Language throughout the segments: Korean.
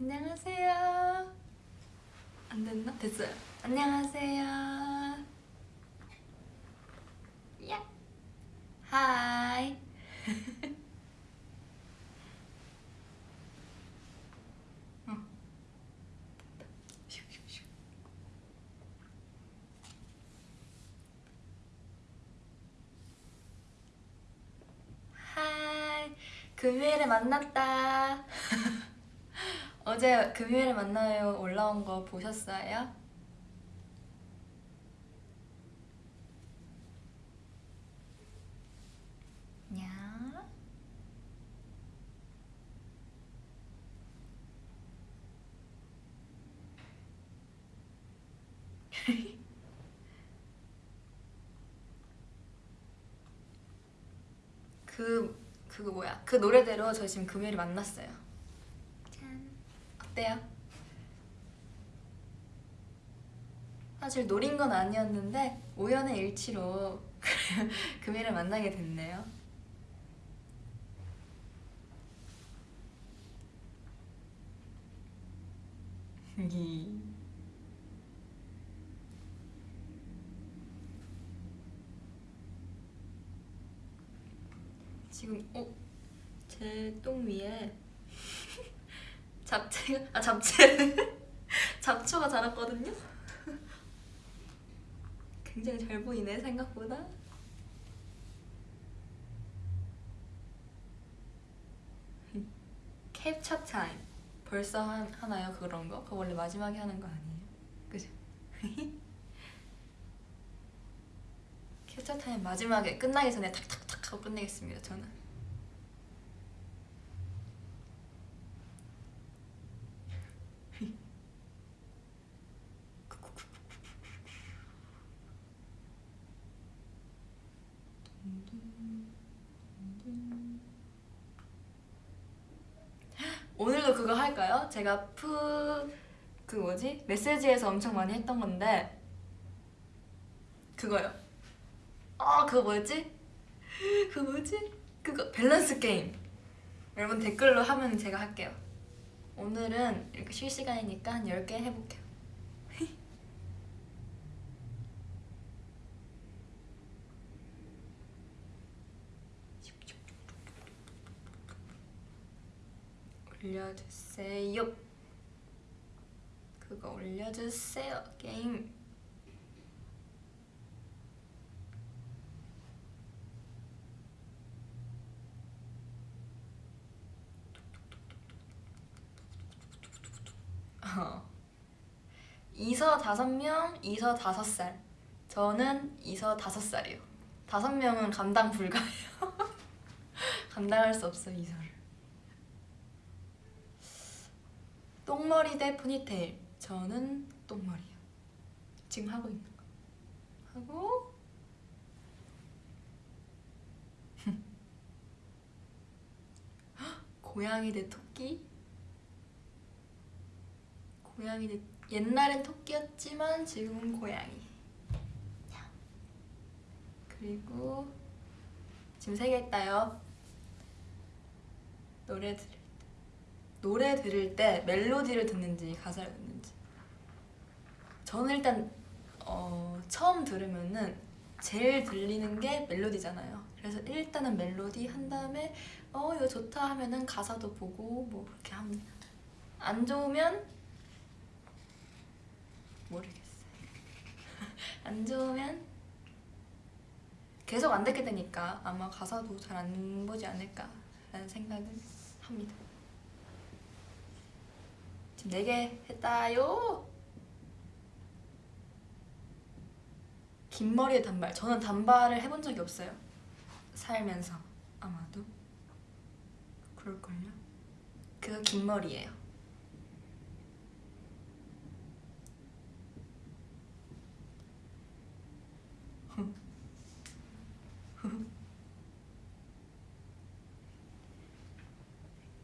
안녕하세요. 안 됐나? 됐어요. 안녕하세요. 야. 하이. 어. 금요일에 만났다. 어제 금요일에 만나요 올라온 거 보셨어요? 냐? 그 그거 뭐야? 그 노래대로 저 지금 금요일에 만났어요. 짠. 어때요? 사실 노린 건 아니었는데 우연의 일치로 금요일에 만나게 됐네요. 이. 지금 어? 제 똥 위에 잡채가 아 잡채 잡초가 자랐거든요. 굉장히 잘 보이네 생각보다. 캡처 타임 벌써 한, 하나요 그런 거? 그거 원래 마지막에 하는 거 아니에요? 그죠? 캡처 타임 마지막에 끝나기 전에 탁탁탁 하고 끝내겠습니다 저는 오늘도 그거 할까요? 제가 푸... 그 뭐지? 메시지에서 엄청 많이 했던 건데 그거요 아 그거 뭐였지? 그거 뭐지? 그거 밸런스 게임 여러분 댓글로 하면 제가 할게요 오늘은 이렇게 실시간이니까 한 10개 해볼게요 올려주세요. 그거 올려주세요 게임. 어. 이서 다섯 명, 이서 다섯 살. 저는 이서 다섯 살이요. 다섯 명은 감당 불가해요. 감당할 수 없어 이서를 똥머리 대 포니테일. 저는 똥머리요. 지금 하고 있는 거. 하고. 고양이 대 토끼? 고양이 대 옛날엔 토끼였지만 지금은 고양이. 그리고 지금 세개 했다요. 노래 때 노래 들을 때 멜로디를 듣는지 가사를 듣는지. 저는 일단 어, 처음 들으면은 제일 들리는 게 멜로디잖아요. 그래서 일단은 멜로디 한 다음에 어 이거 좋다 하면은 가사도 보고 뭐 그렇게 합니다 안 좋으면 모르겠어요. 안 좋으면 계속 안 듣게 되니까 아마 가사도 잘 안 보지 않을까 라는 생각을 합니다 지금 4개 했다요. 긴 머리에 단발. 저는 단발을 해본 적이 없어요. 살면서 아마도. 그럴걸요? 그거 긴 머리예요.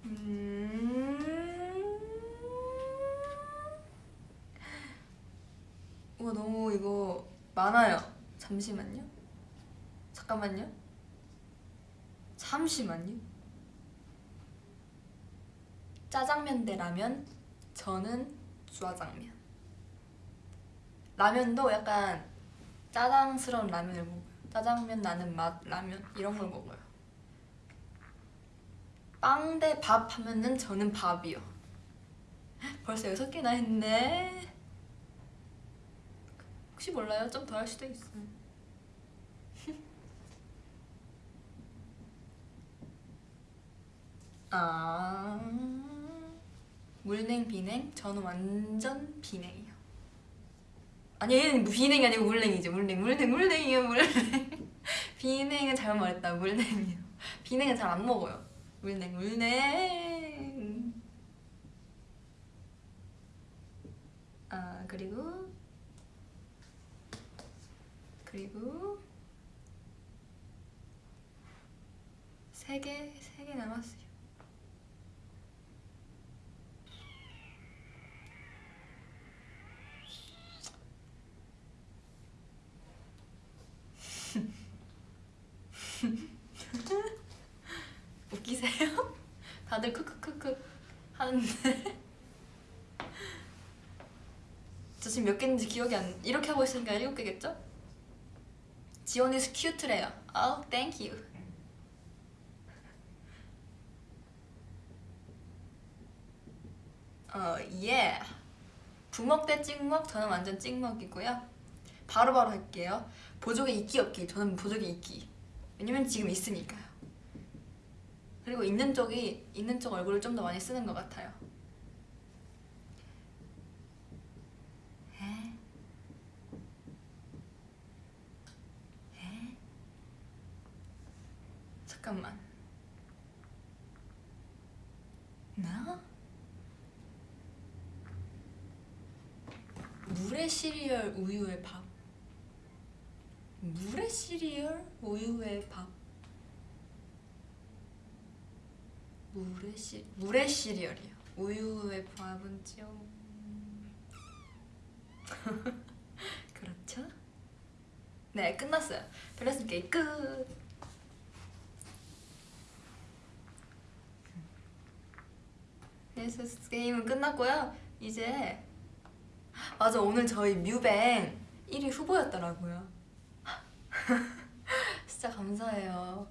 음... 우와 너무 이거 많아요 잠시만요 잠깐만요 잠시만요 짜장면 대 라면 저는 짜장면. 라면도 약간 짜장스러운 라면을 먹어요. 짜장면 나는 맛 라면 이런 걸 먹어요. 빵 대 밥 하면은 저는 밥이요. 벌써 여섯 개나 했네. 혹시 몰라요? 좀 더 할 수도 있어요. 아 물냉 비냉 저는 완전 비냉이요. 아니 얘는 비냉이 아니고 물냉이죠 물냉 물냉 물냉이요 물냉 비냉은 잘못 말했다 물냉이요. 비냉은 잘 안 먹어요. 물냉 물냉. 아 그리고 그리고 세개세개 남았어요. 웃기세요? 다들 크크크크 하는데 저 지금 몇 개인지 기억이 안 이렇게 하고 있으니까 일곱 개겠죠? 지원이 cute래요. 아우 thank you 어, 예. 부먹 대 찍먹 저는 완전 찍먹이고요. 바로 바로 할게요. 보조개 있기 없기. 저는 보조개 있기 왜냐면 지금 있으니까요. 그리고 있는 쪽이 있는 쪽 얼굴을 좀 더 많이 쓰는 것 같아요. 에? 에? 잠깐만. 나? 물에 시리얼 우유에 밥. 물에 시리얼 우유에 밥. 물의 시 물의 시리얼이요. 우유의 밥은 좀 그렇죠? 네 끝났어요. 밸런스 게임 끝. 밸런스 게임은 끝났고요. 이제 맞아 오늘 저희 뮤뱅 1위 후보였더라고요. 진짜 감사해요.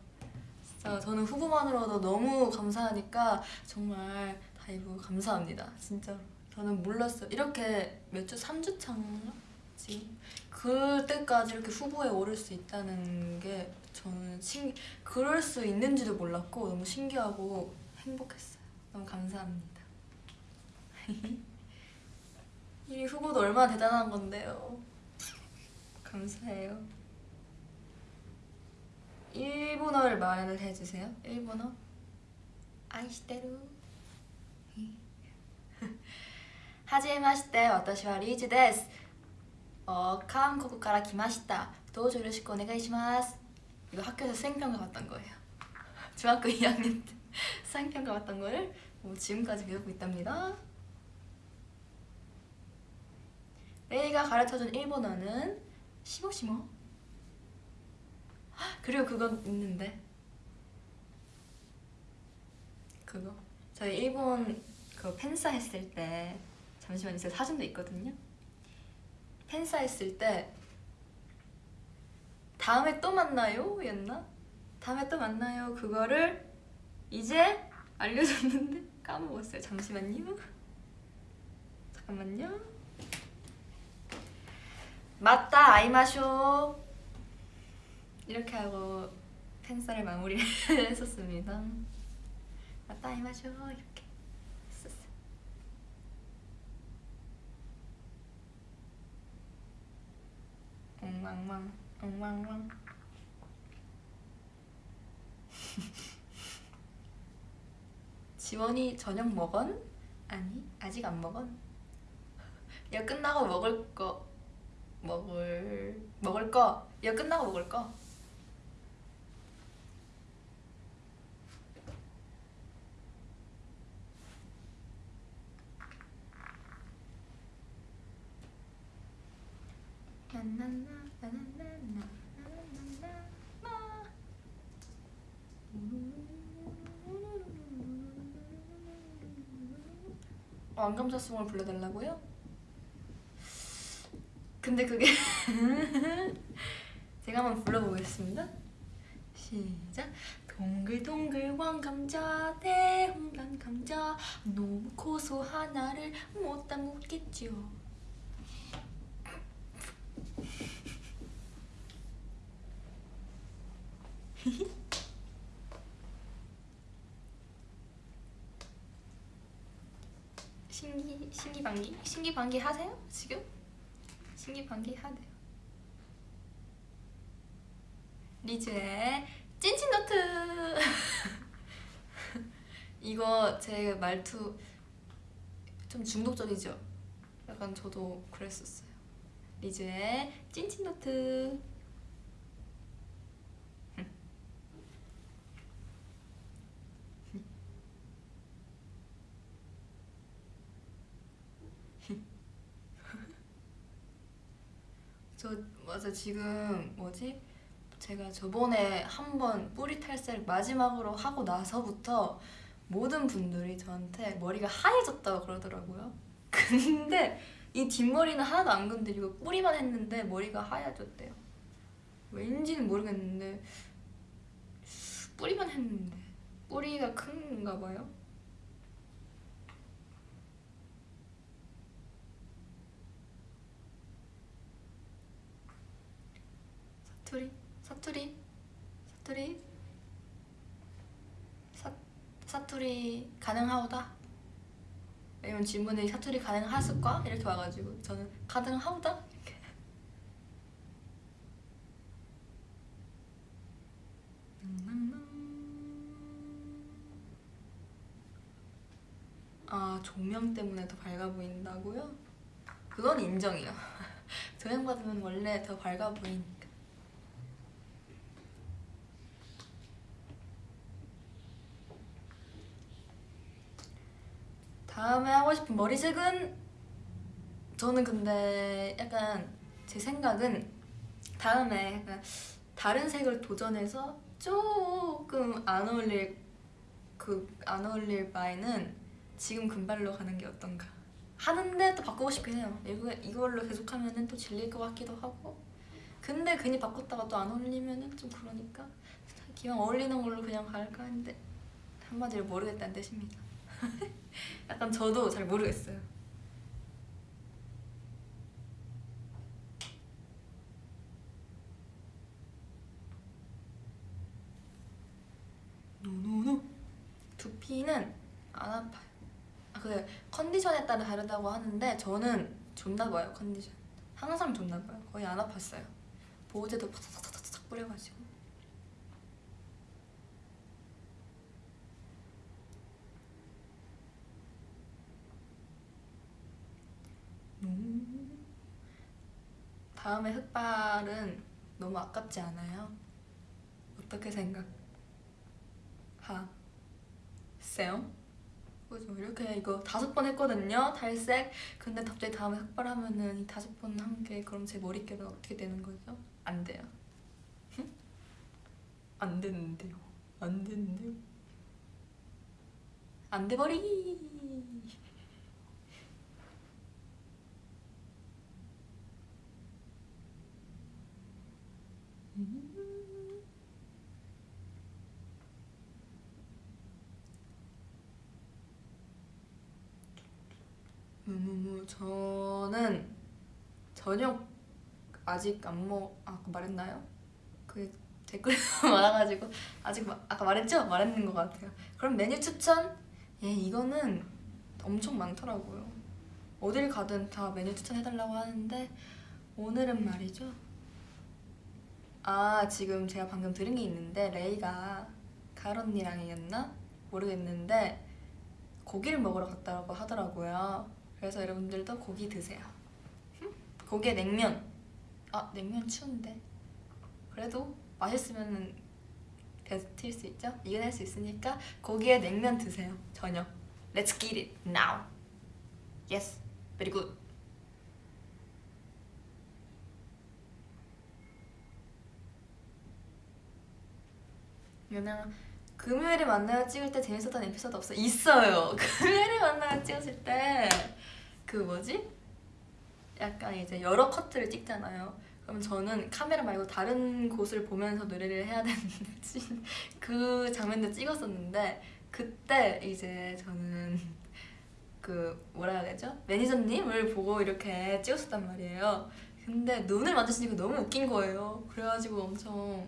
진짜 저는 후보만으로도 너무 감사하니까 정말 DIVE 감사합니다. 진짜로. 저는 몰랐어요. 이렇게 몇 주? 3주 차인가? 지금? 그때까지 이렇게 후보에 오를 수 있다는 게 저는 신 그럴 수 있는지도 몰랐고 너무 신기하고 행복했어요. 너무 감사합니다. 이 후보도 얼마나 대단한 건데요. 감사해요. 일본어를 말을 해주세요. 일본어. 아이시테루. はじめまして、私はリーチです。어,韓国から来ました. 도저 よろしくお願いします. 이거 학교에서 수행평가 봤던 거예요. 중학교 2학년 때 수행평가 봤던 거를 뭐 지금까지 배우고 있답니다. 레이가 가르쳐준 일본어는 しもしも. 그리고 그건 있는데. 그거. 저희 일본 그 팬사 했을 때 잠시만요. 제 사진도 있거든요. 팬사 했을 때 다음에 또 만나요 였나? 다음에 또 만나요 그거를 이제 알려줬는데 까먹었어요. 잠시만요. 잠깐만요 맞다 아이마쇼 이렇게 하고 팬사를 마무리 했었습니다. 맞다 이마쇼 이렇게 했었어요. 엉망망 엉망망 지원이 저녁 먹은? 아니 아직 안 먹은. 야 끝나고 먹을 거 먹을 먹을 거 이거 끝나고 먹을 거 왕감자송을 불러달라고요? 근데 그게 제가 한번 불러보겠습니다. 시작. 동글동글 왕감자 대홍단 감자 너무 고소한 나를 못 담그겠죠. 신기 신기방기 신기방기 하세요 지금? 신기방기 하세요. 리즈의 찐친노트 이거 제 말투 좀 중독적이죠? 약간 저도 그랬었어요. 리즈의 찐친노트 저 맞아 지금 뭐지? 제가 저번에 한 번 뿌리 탈색 마지막으로 하고 나서부터 모든 분들이 저한테 머리가 하얘졌다고 그러더라고요. 근데 이 뒷머리는 하나도 안 건드리고 뿌리만 했는데 머리가 하얘졌대요. 왠지는 모르겠는데 뿌리만 했는데 뿌리가 큰가 봐요. 사투리 사투리 사투리 사, 사투리 가능하오다 왜냐면 질문에 사투리 가능하실까? 이렇게 와가지고 저는 가능하오다? 이렇게 아 조명 때문에 더 밝아 보인다고요? 그건 인정이요 조명 받으면 원래 더 밝아 보이니까 다음에 하고 싶은 머리색은? 저는 근데 약간 제 생각은 다음에 약간 다른 색을 도전해서 조금 안 어울릴 그 안 어울릴 바에는 지금 금발로 가는 게 어떤가. 하는데 또 바꾸고 싶긴 해요. 이거, 이걸로 계속 하면은 또 질릴 것 같기도 하고. 근데 괜히 바꿨다가 또 안 어울리면은 좀 그러니까 기왕 어울리는 걸로 그냥 갈까 했는데 한마디로 모르겠다는 뜻입니다 약간 저도 잘 모르겠어요. 노노노 두피는 안 아파요. 아, 그 컨디션에 따라 다르다고 하는데 저는 좋나 봐요 컨디션. 항상 좋나 봐요. 거의 안 아팠어요. 보호제도 팍팍팍팍 뿌려가지고. 다음에 흑발은 너무 아깝지 않아요? 어떻게 생각하세요? 그죠? 이렇게 이거 다섯 번 했거든요 탈색 근데 갑자기 다음에 흑발 하면은 이 다섯 번 한 게 그럼 제 머릿결은 어떻게 되는 거죠? 안 돼요 안 되는데요 안 되는데요 안 돼버리 저는 저녁 아직 안 먹.. 아까 말했나요? 그 댓글 많아가지고 아직 마, 아까 말했죠? 말했는 것 같아요 그럼 메뉴 추천? 예 이거는 엄청 많더라고요 어딜 가든 다 메뉴 추천해달라고 하는데 오늘은 말이죠 아 지금 제가 방금 들은 게 있는데 레이가 가을 언니랑이었나? 모르겠는데 고기를 먹으러 갔다고 하더라고요 그래서 여러분들도 고기 드세요. 고기에 냉면. 아 냉면 추운데. 그래도 맛있으면 버틸 수 있죠? 이겨낼 수 있으니까 고기에 냉면 드세요. 저녁 Let's get it now. Yes, very good. 그냥 금요일에 만나요 찍을 때 재밌었던 에피소드 없어? 있어요. 금요일에 만나요 찍었을 때 그 뭐지? 약간 이제 여러 커트를 찍잖아요. 그럼 저는 카메라 말고 다른 곳을 보면서 노래를 해야 되는데 지- 그 장면도 찍었었는데 그때 이제 저는 그 뭐라 해야 되죠? 매니저님을 보고 이렇게 찍었었단 말이에요. 근데 눈을 마주치니까 너무 웃긴 거예요. 그래가지고 엄청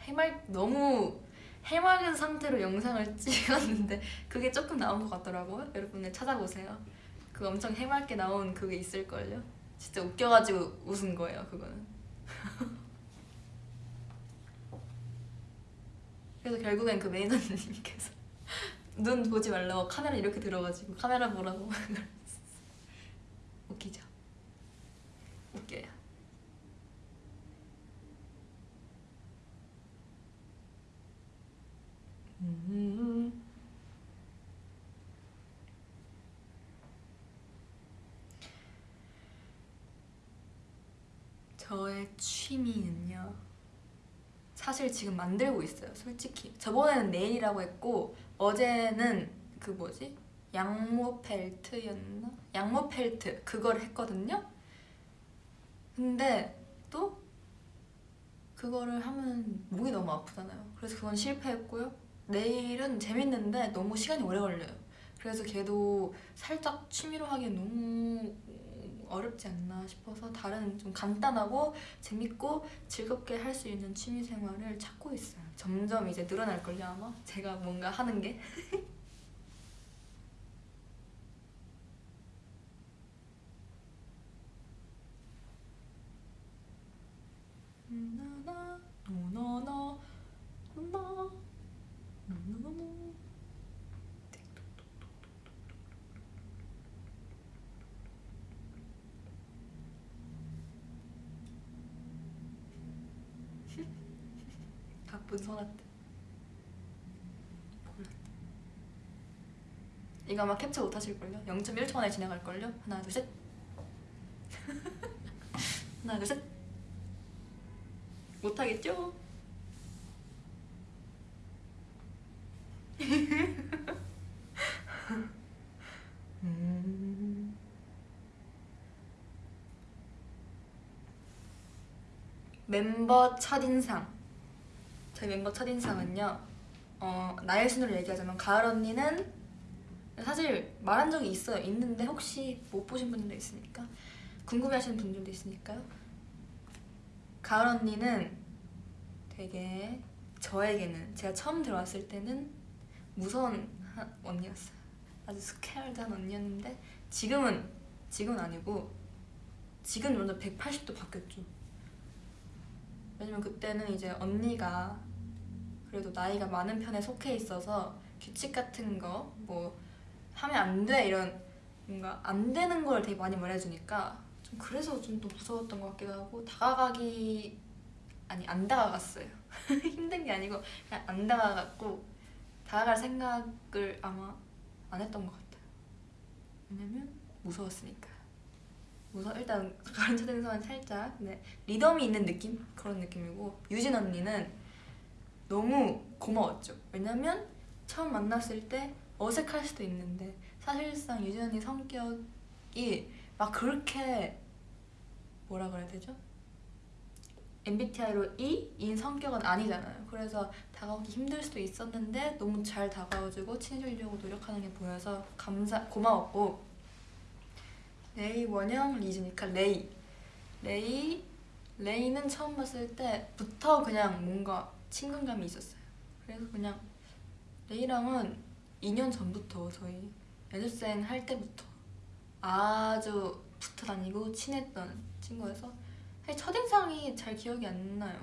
해맑 너무 해맑은 상태로 영상을 찍었는데 그게 조금 나온 것 같더라고요. 여러분들 찾아보세요. 그 엄청 해맑게 나온 그게 있을걸요. 진짜 웃겨가지고 웃은 거예요. 그거는. 그래서 결국엔 그 매니저님께서 눈 보지 말라고 카메라 이렇게 들어가지고 카메라 보라고 웃기죠. 웃겨요. 음. 저의 취미는요. 사실 지금 만들고 있어요. 솔직히 저번에는 네일이라고 했고 어제는 그 뭐지 양모 펠트였나? 양모 펠트 그걸 했거든요. 근데 또 그거를 하면 목이 너무 아프잖아요. 그래서 그건 실패했고요. 내일은 재밌는데 너무 시간이 오래 걸려요. 그래서 걔도 살짝 취미로 하기엔 너무 어렵지 않나 싶어서 다른 좀 간단하고 재밌고 즐겁게 할 수 있는 취미 생활을 찾고 있어요. 점점 이제 늘어날걸요 아마 제가 뭔가 하는 게. 나나 노노노 노노 노노노 소나트 이거 아마 캡처 못하실걸요? 0.1초 만에 지나갈걸요? 하나 둘셋 하나 둘셋 못하겠죠? 음. 멤버 첫인상 저희 멤버 첫인상은요 어, 나의 순으로 얘기하자면 가을 언니는 사실 말한 적이 있어요 있는데 혹시 못 보신 분들도 있으니까 궁금해하시는 분들도 있으니까요 가을 언니는 되게 저에게는 제가 처음 들어왔을 때는 무서운 한 언니였어요. 아주 스케일드한 언니였는데 지금은 지금은 아니고 지금 완전 180도 바뀌었죠. 왜냐면 그때는 이제 언니가 그래도 나이가 많은 편에 속해 있어서 규칙 같은 거 뭐 하면 안 돼 이런 뭔가 안 되는 걸 되게 많이 말해주니까 좀 그래서 좀 또 무서웠던 것 같기도 하고 다가가기 아니 안 다가갔어요. 힘든 게 아니고 그냥 안 다가갔고 다가갈 생각을 아마 안 했던 것 같아요. 왜냐면 무서웠으니까. 무서 일단 가른 초등생은 살짝 네, 리덤이 있는 느낌? 그런 느낌이고 유진 언니는 너무 고마웠죠 왜냐면 처음 만났을 때 어색할 수도 있는데 사실상 유진 언니 성격이 막 그렇게 뭐라 그래야 되죠? MBTI로 E인 성격은 아니잖아요. 그래서 다가오기 힘들 수도 있었는데 너무 잘 다가와주고 친해지려고 노력하는 게 보여서 감사 고마웠고 레이 원영 리즈니까 레이 레이 레이는 처음 봤을 때부터 그냥 뭔가 친근감이 있었어요. 그래서 그냥 레이랑은 2년 전부터 저희 연습생 할 때부터 아주 붙어 다니고 친했던 친구여서 첫인상이 잘 기억이 안 나요.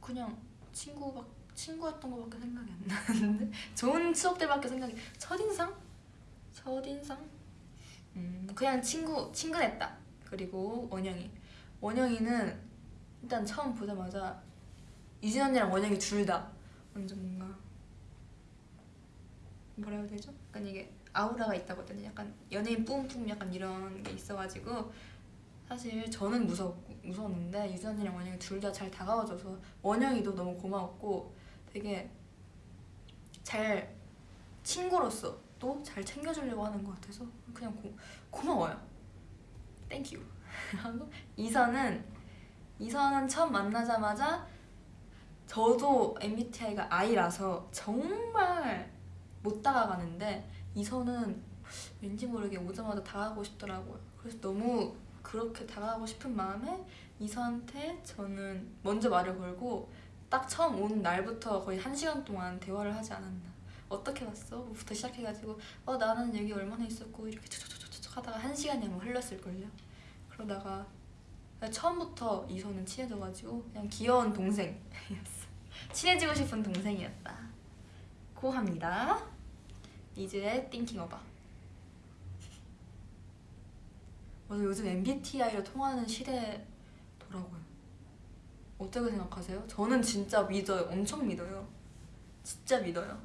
그냥 친구 막 친구였던 거밖에 생각이 안 나는데 좋은 추억들밖에 생각이 첫인상? 첫인상? 음 그냥 친구 친근했다. 그리고 원영이 원영이는 일단 처음 보자마자 유진 언니랑 원영이 둘 다 완전 뭔가 뭐라 해야 되죠? 약간 이게 아우라가 되나? 약간 연예인 뿜뿜 약간 이런 게 있어가지고 사실 저는 무섭, 무서웠는데 유전이랑 원영이 둘 다 잘 다가와줘서 원영이도 너무 고마웠고 되게 잘 친구로서 또 잘 챙겨주려고 하는 것 같아서 그냥 고, 고마워요. Thank you. 하고 이서는 이서는 처음 만나자마자 저도 MBTI가 I라서 정말 못 다가가는데 이서는 왠지 모르게 오자마자 다가가고 싶더라고요. 그래서 너무 그렇게 다가가고 싶은 마음에 이선한테 저는 먼저 말을 걸고 딱 처음 온 날부터 거의 한 시간 동안 대화를 하지 않았나. 어떻게 왔어? 부터 시작해가지고 어 나는 여기 얼마나 있었고 이렇게 촉촉촉촉촉 하다가 한 시간이 아마 흘렀을걸요. 그러다가 처음부터 이선은 친해져가지고 그냥 귀여운 동생이었어. 친해지고 싶은 동생이었다. 고합니다. 이즈의 Thinking About. 맞아 요즘 MBTI로 통하는 시대더라고요. 어떻게 생각하세요? 저는 진짜 믿어요. 엄청 믿어요. 진짜 믿어요.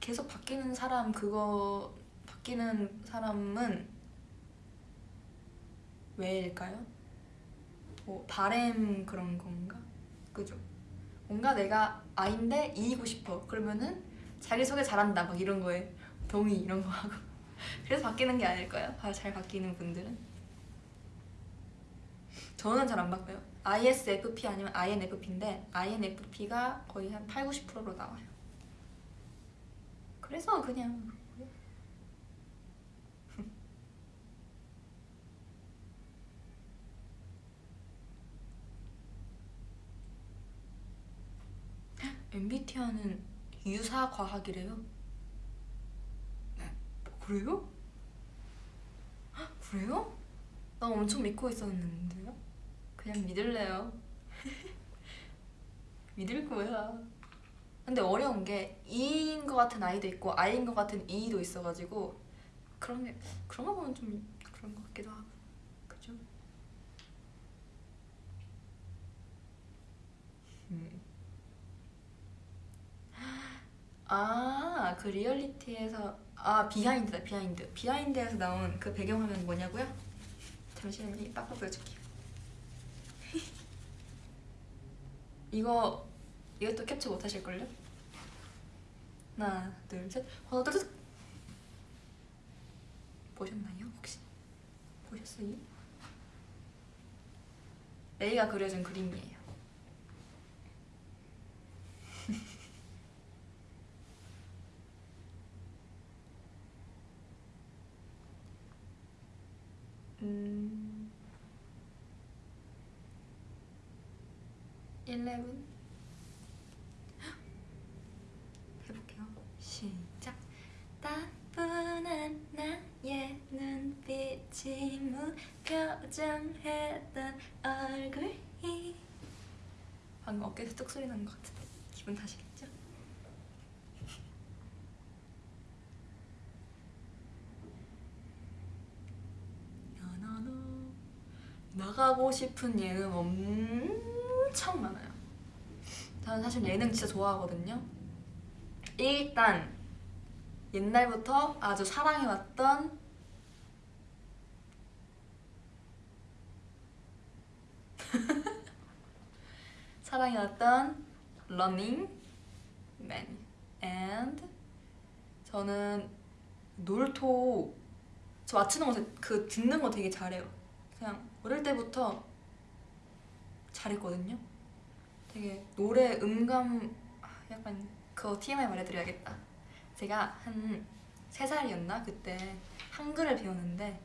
계속 바뀌는 사람 그거 바뀌는 사람은 왜일까요? 뭐 바램 그런 건가? 그죠? 뭔가 내가 아인데 이기고 싶어 그러면은 자기소개 잘한다 막 이런 거에 동의 이런 거 하고 그래서 바뀌는 게 아닐까요? 아, 잘 바뀌는 분들은 저는 잘 안 바뀌어요 ISFP 아니면 INFP인데 INFP가 거의 한 8, 90%로 나와요 그래서 그냥 MBTI는 유사과학이래요. 그래요? 헉, 그래요? 나 엄청 믿고 있었는데요? 그냥 믿을래요. 믿을 거야. 근데 어려운 게 E인 것 같은 I도 있고 I인 것 같은 E도 있어가지고 그런 게 그런 거 보면 좀 그런 것 같기도 하고 그죠? 음. 아, 그 리얼리티에서 아 behind다 behind behind에서 나온 그 배경화면 뭐냐고요? 잠시만요 빡빡 보여줄게요 이거 이것도 캡처 못 하실걸요? 하나 둘 셋 하나 둘 셋 보셨나요 혹시? 보셨어요? 레이가 그려준 그림이에요 음... 11 해볼게요. 시작. 따분한 나의 눈빛이 무표정했던 얼굴이. 방금 어깨에서 뚝 소리 난 것 같은데 기분 탓이겠죠? 싶은 예능 엄청 많아요. 저는 사실 예능 진짜 좋아하거든요. 일단 옛날부터 아주 사랑해왔던 사랑해왔던 러닝 맨 and 저는 놀토 저 맞추는 거 그 듣는 거 되게 잘해요. 그냥 어릴 때부터 잘했거든요. 되게 노래 음감 아, 약간 그거 TMI 말해드려야겠다. 제가 한 3살이었나 그때 한글을 배웠는데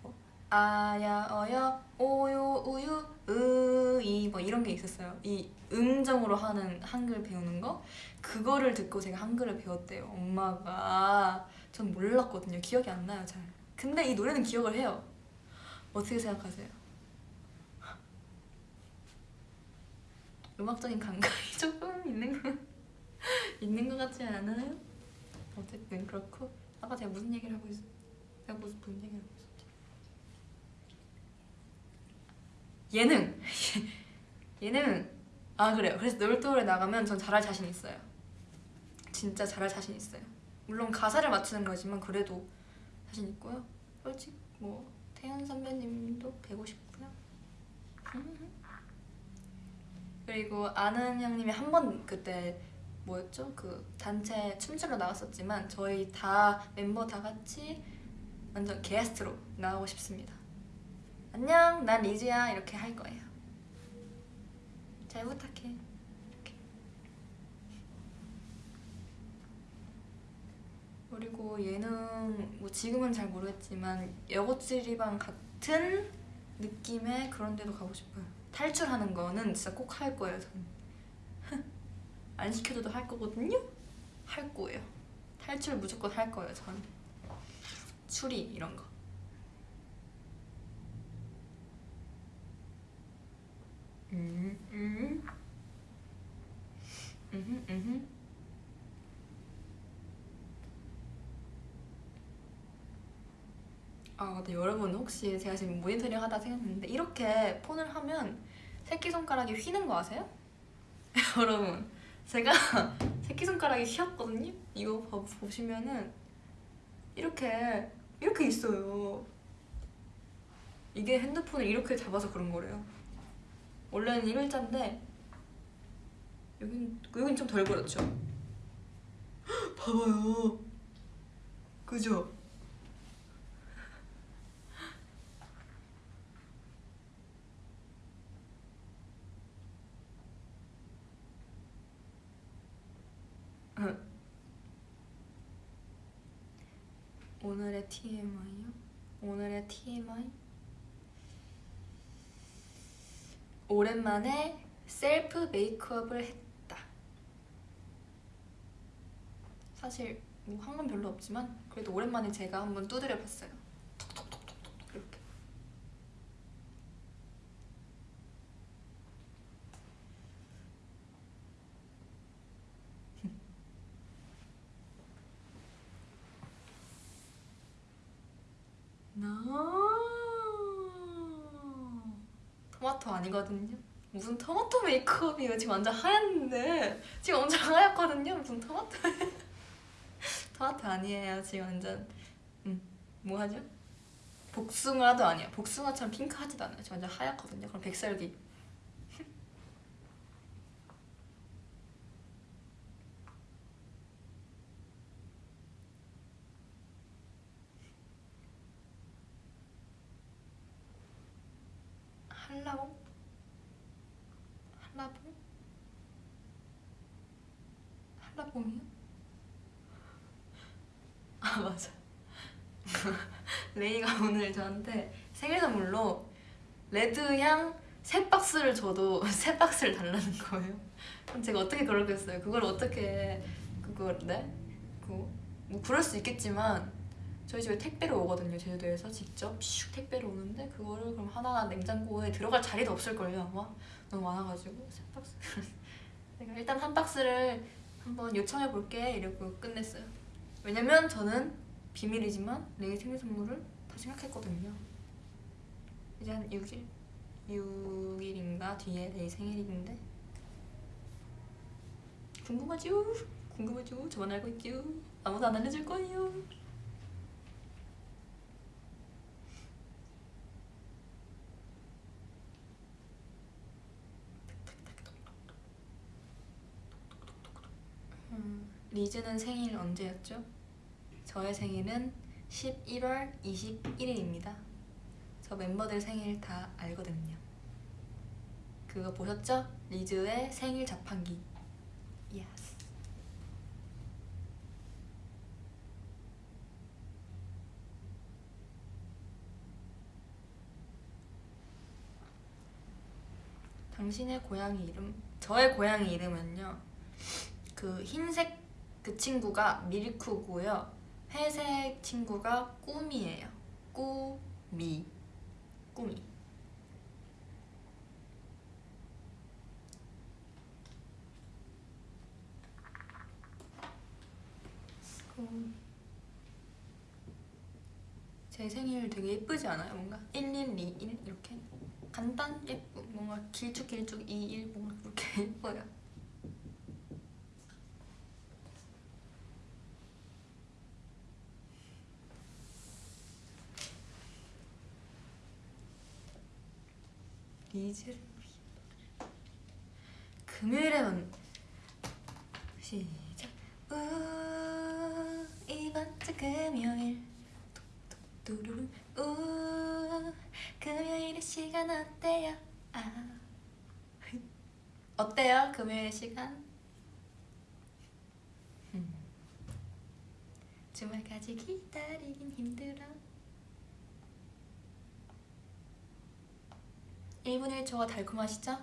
뭐 아야 어여 오요 우유 으이 뭐 이런 게 있었어요. 이 음정으로 하는 한글 배우는 거 그거를 듣고 제가 한글을 배웠대요. 엄마가 전 몰랐거든요. 기억이 안 나요 잘. 근데 이 노래는 기억을 해요. 어떻게 생각하세요? 음악적인 감각이 조금 있는 거 있는 것 같지 않아요? 어쨌든 그렇고 아까 제가 무슨 얘기를 하고 있어? 제가 무슨 무슨 얘기를 하고 있었지? 예능 예능 아 그래요. 그래서 놀토에 나가면 전 잘할 자신 있어요. 진짜 잘할 자신 있어요. 물론 가사를 맞추는 거지만 그래도 자신 있고요. 솔직히 뭐 태연 선배님도 뵈고 싶고요. 그리고 아는 형님이 한 번 그때 뭐였죠? 그 단체 춤추러 나왔었지만 저희 다 멤버 다 같이 완전 게스트로 나가고 싶습니다. 안녕, 난 리즈야 이렇게 할 거예요. 잘 부탁해. 이렇게. 그리고 예능 뭐 지금은 잘 모르겠지만 여고치리방 같은 느낌의 그런 데도 가고 싶어요. 탈출하는 거는 진짜 꼭 할 거예요, 저는. 안 시켜줘도 할 거거든요? 할 거예요. 탈출 무조건 할 거예요, 저는. 추리 이런 거. 음, 음. 음흠, 음흠. 아, 근데 여러분 혹시 제가 지금 모니터링 하다 생각했는데 이렇게 폰을 하면 새끼손가락이 휘는 거 아세요? 여러분 제가 새끼손가락이 휘었거든요? 이거 봐- 보시면은 이렇게 이렇게 있어요 이게 핸드폰을 이렇게 잡아서 그런 거래요 원래는 일자인데 여긴, 여긴 좀 덜 그렇죠? 헉, 봐봐요 그죠? 오늘의 TMI요? 오늘의 TMI? 오랜만에 셀프 메이크업을 했다. 사실 뭐 한 건 별로 없지만 그래도 오랜만에 제가 한번 두드려 봤어요. 톡톡톡톡톡 이렇게. 나 토마토 아니거든요. 무슨 토마토 메이크업이에요? 지금 완전 하얀데 지금 완전 하얗거든요. 무슨 토마토 토마토 아니에요. 지금 완전 음, 뭐 하죠? 복숭아도 아니야. 복숭아처럼 핑크하지도 않아요. 지금 완전 하얗거든요. 그럼 백설기 한라봉? 한라봉? 한라봉이요? 아 맞아 레이가 오늘 저한테 생일 선물로 레드향 세 박스를 줘도 세 박스를 달라는 거예요. 그럼 제가 어떻게 그러겠어요? 그걸 어떻게 그걸 네? 그뭐 그럴 수 있겠지만 저희 집에 택배로 오거든요 제주도에서 직접. 슉 택배로 오는데 그거를 그럼 하나 냉장고에 들어갈 자리도 없을걸요 아마. 너무 많아가지고 세 박스. 내가 일단 한 박스를 한번 요청해 볼게 이러고 끝냈어요. 왜냐면 저는 비밀이지만 내일 생일 선물을 다 생각했거든요 이제 한 6일? 6일인가 뒤에 내일 생일인데 궁금하죠? 궁금하죠? 저만 알고 있죠? 아무도 안 알려줄 거예요 음, 리즈는 생일 언제였죠? 저의 생일은 11월 21일입니다. 저 멤버들 생일 다 알거든요. 그거 보셨죠? 리즈의 생일 자판기. Yes. 당신의 고양이 이름? 저의 고양이 이름은요. 그 흰색 그 친구가 밀크고요. 회색 친구가 꾸미예요. 꾸미. 꾸미. 음. 제 생일 되게 예쁘지 않아요? 뭔가 1121 이렇게 간단 예쁘 뭔가 길쭉길쭉 21 뭔가 그렇게 예뻐요. 리즈를 위해 금요일에는 시작 우 이번 주 금요일 뚜루루 우 금요일의 시간 어때요? 아 어때요? 금요일 시간? 음. 주말까지 기다리긴 힘들어 1분 1초가 달콤하시죠?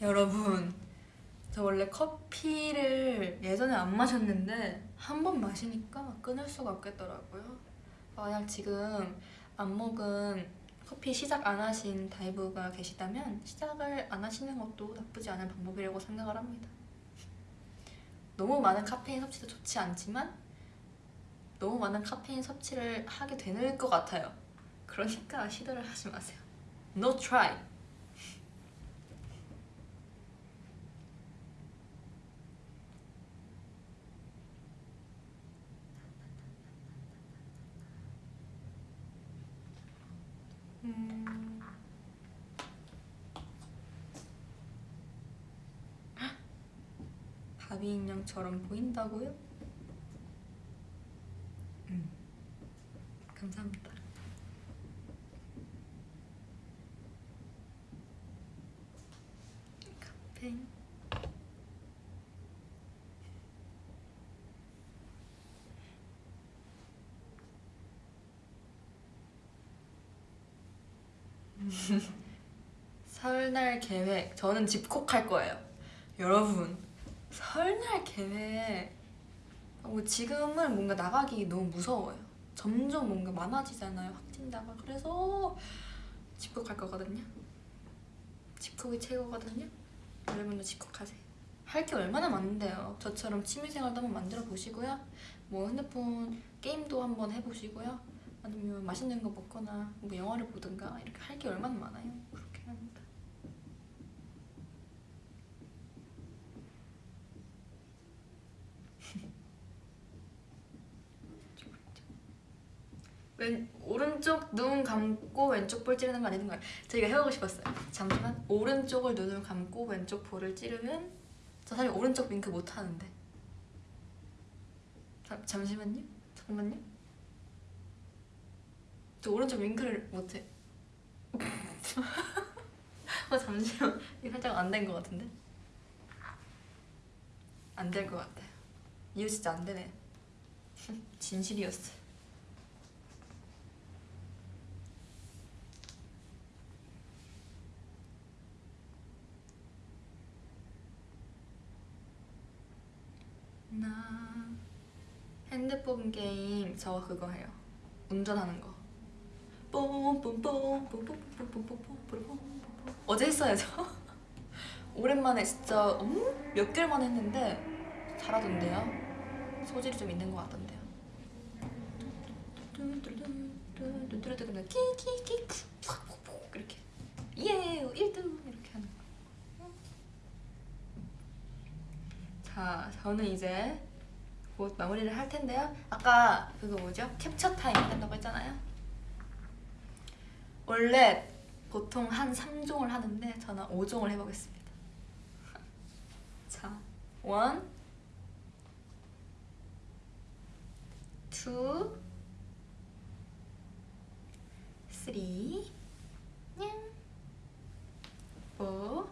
여러분 저 원래 커피를 예전에 안 마셨는데 한 번 마시니까 끊을 수가 없겠더라고요. 만약 지금 안 먹은 커피 시작 안 하신 다이브가 계시다면 시작을 안 하시는 것도 나쁘지 않은 방법이라고 생각을 합니다 너무 많은 카페인 섭취도 좋지 않지만 너무 많은 카페인 섭취를 하게 되는 것 같아요. 그러니까 시도를 하지 마세요. No try. 음... 바비 인형처럼 보인다고요? 음. 감사합니다. 카페인 설날 계획 저는 집콕할 거예요 여러분 설날 계획 어, 지금은 뭔가 나가기 너무 무서워요. 점점 뭔가 많아지잖아요 확진자가. 그래서 집콕할 거거든요. 집콕이 최고거든요. 여러분도 집콕하세요. 할 게 얼마나 많은데요. 저처럼 취미생활도 한번 만들어 보시고요. 뭐 핸드폰 게임도 한번 해보시고요. 아니면 맛있는 거 먹거나 뭐 영화를 보든가 이렇게 할 게 얼마나 많아요. 그렇게 합니다 왼 오른쪽 눈 감고 왼쪽 볼 찌르는 거 아니는 거예요. 제가 해보고 싶었어요. 잠시만. 오른쪽을 눈을 감고 왼쪽 볼을 찌르면 저 사실 오른쪽 윙크 못 하는데. 자, 잠시만요. 잠깐만요. 저 오른쪽 윙크를 못해. 어 잠시만. 이거 살짝 안 된 것 같은데? 안 될 것 같아요 이거 진짜 안 되네. 진실이었어 나 핸드폰 게임 저 그거 해요 운전하는 거 어제 했어요 저 오랜만에 진짜 음? 몇 개월 만에 했는데 잘하던데요 소질이 좀 있는 것 같던데요 눈뚜르뜨 그냥 키키키 이렇게 예 1등 이렇게 하는 거자 저는 이제 곧 마무리를 할 텐데요. 아까 그거 뭐죠? 캡처 타임 한다고 했잖아요. 원래 보통 한 3종을 하는데 저는 5종을 해보겠습니다. 자, 1 2 3냥4 5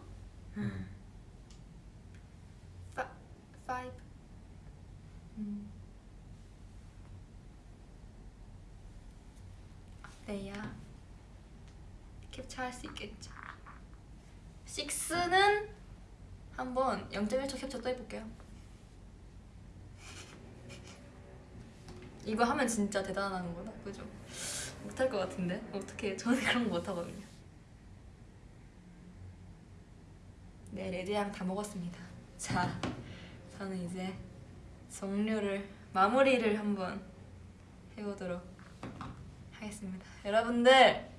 음. 어때요? 캡처 할 수 있겠죠? 6는 한번 0.1초 캡처 또 해볼게요. 이거 하면 진짜 대단한 거다 그죠? 못할 것 같은데? 어떻게 저는 그런 거 못하거든요. 네 레드향 다 먹었습니다. 자 저는 이제 종료를 마무리를 한번 해보도록 하겠습니다. 여러분들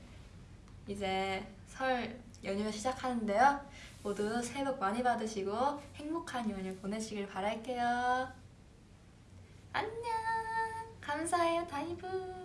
이제 설 연휴 시작하는데요 모두 새해 복 많이 받으시고 행복한 연휴 보내시길 바랄게요. 안녕. 감사해요 다이브.